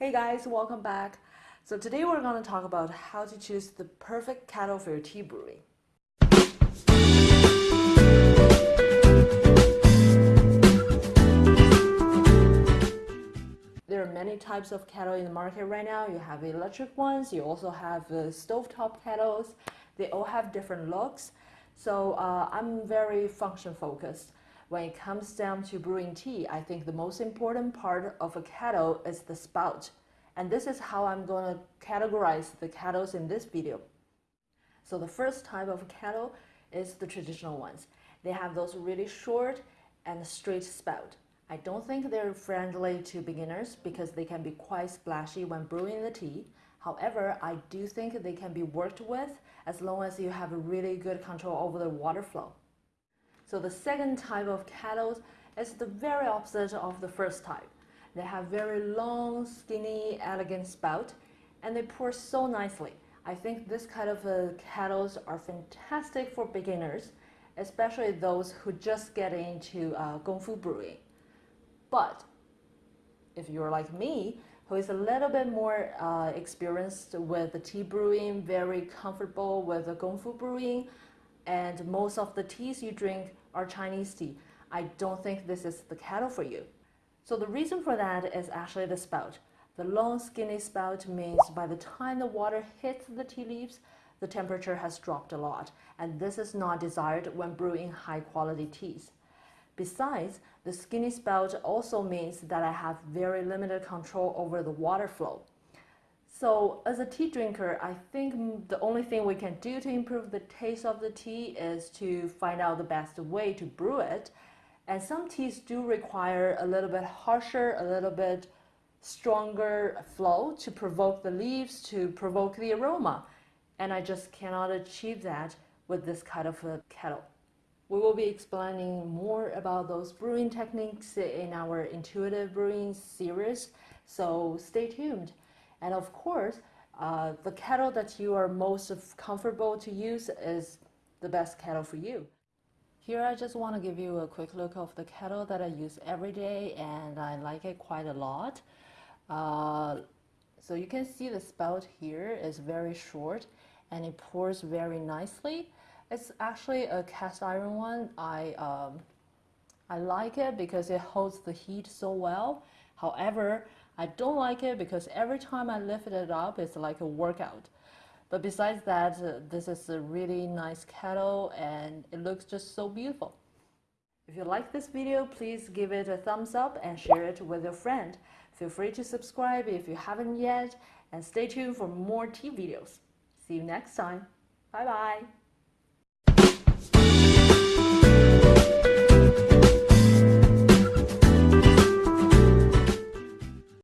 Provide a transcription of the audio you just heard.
Hey guys, welcome back. So today we're going to talk about how to choose the perfect kettle for your tea brewing. There are many types of kettle in the market right now. You have electric ones, you also have uh, stovetop kettles. They all have different looks. So uh, I'm very function focused. When it comes down to brewing tea, I think the most important part of a kettle is the spout. And this is how I'm going to categorize the kettles in this video. So the first type of kettle is the traditional ones. They have those really short and straight spout. I don't think they're friendly to beginners because they can be quite splashy when brewing the tea. However, I do think they can be worked with as long as you have a really good control over the water flow. So the second type of kettles is the very opposite of the first type. They have very long, skinny, elegant spout, and they pour so nicely. I think this kind of uh, kettles are fantastic for beginners, especially those who just get into uh, Gongfu brewing. But if you're like me, who is a little bit more uh, experienced with the tea brewing, very comfortable with the Gongfu brewing, and most of the teas you drink are Chinese tea. I don't think this is the kettle for you. So the reason for that is actually the spout. The long skinny spout means by the time the water hits the tea leaves, the temperature has dropped a lot, and this is not desired when brewing high quality teas. Besides, the skinny spout also means that I have very limited control over the water flow. So as a tea drinker, I think the only thing we can do to improve the taste of the tea is to find out the best way to brew it. And some teas do require a little bit harsher, a little bit stronger flow to provoke the leaves, to provoke the aroma. And I just cannot achieve that with this kind of a kettle. We will be explaining more about those brewing techniques in our intuitive brewing series, so stay tuned. And of course, uh, the kettle that you are most comfortable to use is the best kettle for you. Here I just want to give you a quick look of the kettle that I use every day and I like it quite a lot. Uh, so you can see the spout here is very short and it pours very nicely. It's actually a cast iron one. I, um, I like it because it holds the heat so well. However, I don't like it because every time I lift it up, it's like a workout. But besides that, uh, this is a really nice kettle and it looks just so beautiful. If you like this video, please give it a thumbs up and share it with your friend. Feel free to subscribe if you haven't yet and stay tuned for more tea videos. See you next time. Bye bye.